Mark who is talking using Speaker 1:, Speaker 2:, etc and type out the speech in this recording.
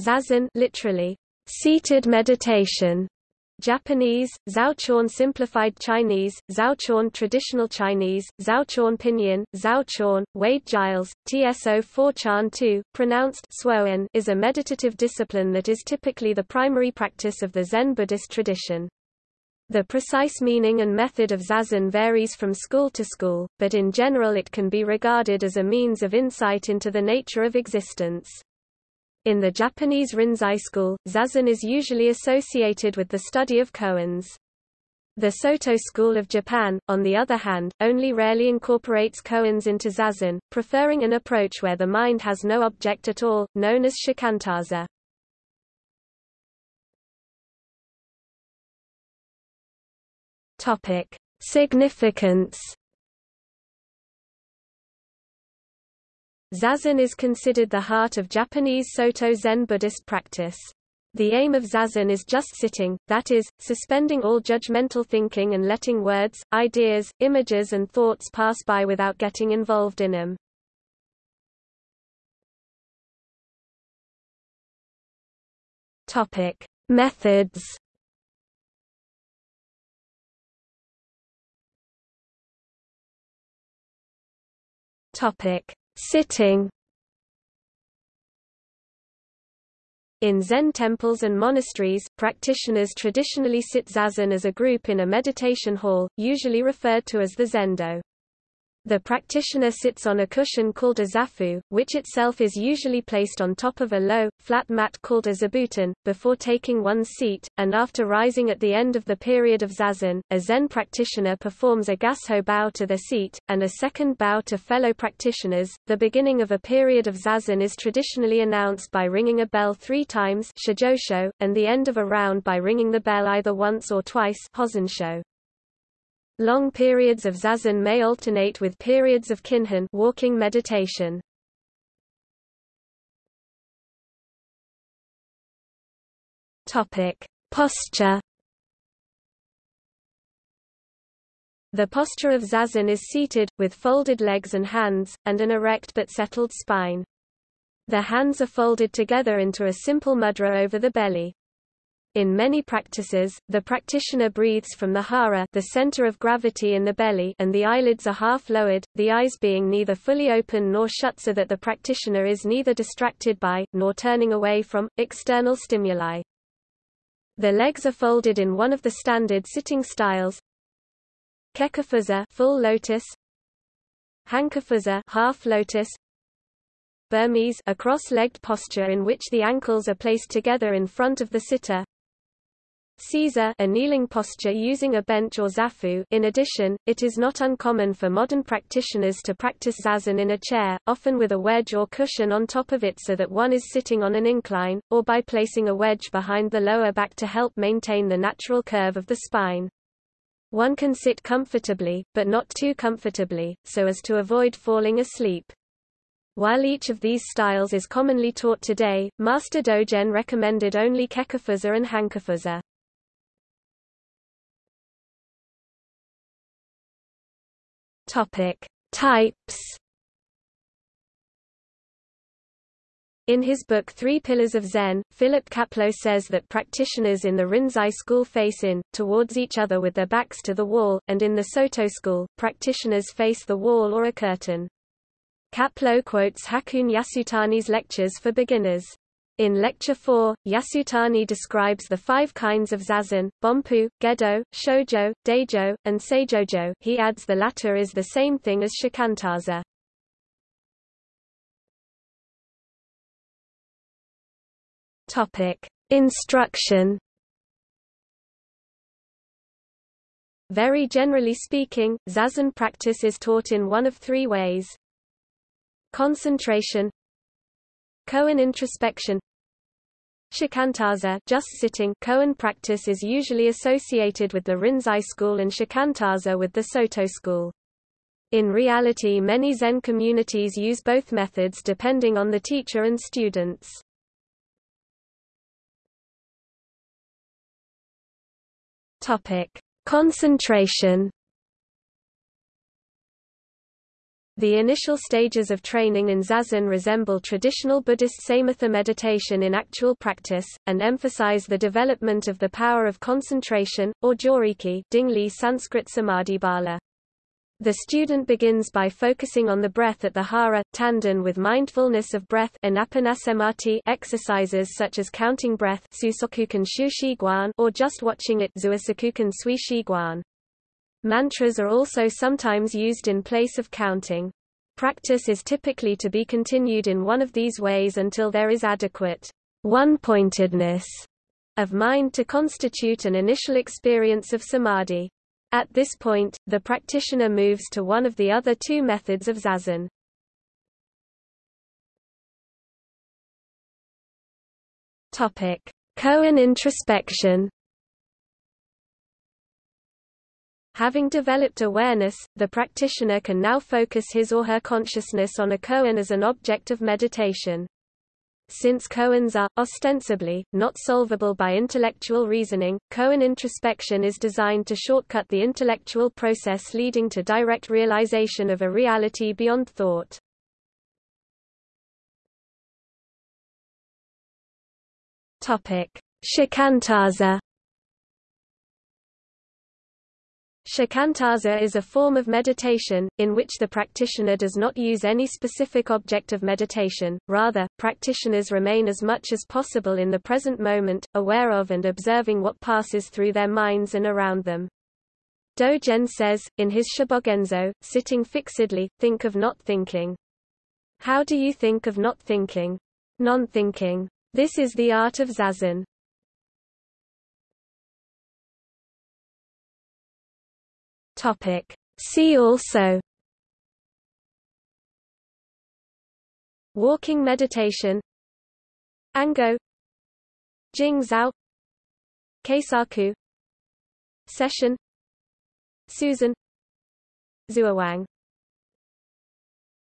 Speaker 1: zazen literally, seated meditation, Japanese, Zhaochuan Simplified Chinese, Zhaochuan Traditional Chinese, Zhaochuan Pinyin, Zhaochuan, Wade Giles, TSO 4 Chan 2, pronounced Swoen is a meditative discipline that is typically the primary practice of the Zen Buddhist tradition. The precise meaning and method of zazen varies from school to school, but in general it can be regarded as a means of insight into the nature of existence. In the Japanese Rinzai school, zazen is usually associated with the study of koans. The Soto school of Japan, on the other hand, only rarely incorporates koans into zazen, preferring an approach where the mind has no object at all, known as shikantaza. Topic: Significance Zazen is considered the heart of Japanese Soto Zen Buddhist practice. The aim of zazen is just sitting, that is, suspending all judgmental thinking and letting words, ideas, images and thoughts pass by without getting involved in them. Topic: Methods. Topic: Sitting In Zen temples and monasteries, practitioners traditionally sit zazen as a group in a meditation hall, usually referred to as the zendo. The practitioner sits on a cushion called a zafu, which itself is usually placed on top of a low, flat mat called a zabuton, before taking one's seat, and after rising at the end of the period of zazen, a Zen practitioner performs a gassho bow to their seat, and a second bow to fellow practitioners. The beginning of a period of zazen is traditionally announced by ringing a bell three times and the end of a round by ringing the bell either once or twice hozensho. Long periods of zazen may alternate with periods of kinhin walking meditation. Topic: Posture. The posture of zazen is seated, with folded legs and hands, and an erect but settled spine. The hands are folded together into a simple mudra over the belly. In many practices, the practitioner breathes from the hara the center of gravity in the belly and the eyelids are half lowered, the eyes being neither fully open nor shut so that the practitioner is neither distracted by, nor turning away from, external stimuli. The legs are folded in one of the standard sitting styles. Kekkafuza full lotus. Hankafuza half lotus. Burmese a cross-legged posture in which the ankles are placed together in front of the sitter Seiza a kneeling posture using a bench or zafu. In addition, it is not uncommon for modern practitioners to practice zazen in a chair, often with a wedge or cushion on top of it so that one is sitting on an incline, or by placing a wedge behind the lower back to help maintain the natural curve of the spine. One can sit comfortably, but not too comfortably, so as to avoid falling asleep. While each of these styles is commonly taught today, Master Dogen recommended only Kekkafuza and Hankafuza. Topic: Types. In his book Three Pillars of Zen, Philip Kapleau says that practitioners in the Rinzai school face in, towards each other with their backs to the wall, and in the Soto school, practitioners face the wall or a curtain. Kapleau quotes Hakuun Yasutani's lectures for beginners. In Lecture 4, Yasutani describes the five kinds of zazen, Bonpu, Gedo, Shojo, Daijo, and Saijojo he adds the latter is the same thing as Shikantaza. Instruction Very generally speaking, zazen practice is taught in one of three ways. Concentration Koan introspection Shikantaza just sitting koan practice is usually associated with the Rinzai school and Shikantaza with the Soto school. In reality many Zen communities use both methods depending on the teacher and students. Topic: Concentration The initial stages of training in zazen resemble traditional Buddhist samatha meditation in actual practice, and emphasize the development of the power of concentration, or joriki Dingli Sanskrit samadhi bala. The student begins by focusing on the breath at the hara, tanden with mindfulness of breath exercises such as counting breath or just watching it Mantras are also sometimes used in place of counting. Practice is typically to be continued in one of these ways until there is adequate one-pointedness of mind to constitute an initial experience of samadhi. At this point, the practitioner moves to one of the other two methods of zazen. Topic: Koan introspection. Having developed awareness, the practitioner can now focus his or her consciousness on a koan as an object of meditation. Since koans are, ostensibly, not solvable by intellectual reasoning, koan introspection is designed to shortcut the intellectual process leading to direct realization of a reality beyond thought. Shikantaza Shikantaza is a form of meditation, in which the practitioner does not use any specific object of meditation, rather, practitioners remain as much as possible in the present moment, aware of and observing what passes through their minds and around them. Dogen says, in his Shobogenzo, sitting fixedly, think of not thinking. How do you think of not thinking? Non-thinking. This is the art of zazen. Topic. See also Walking meditation Ango Jing Zhao Keisaku Sesshin Susan Zuowang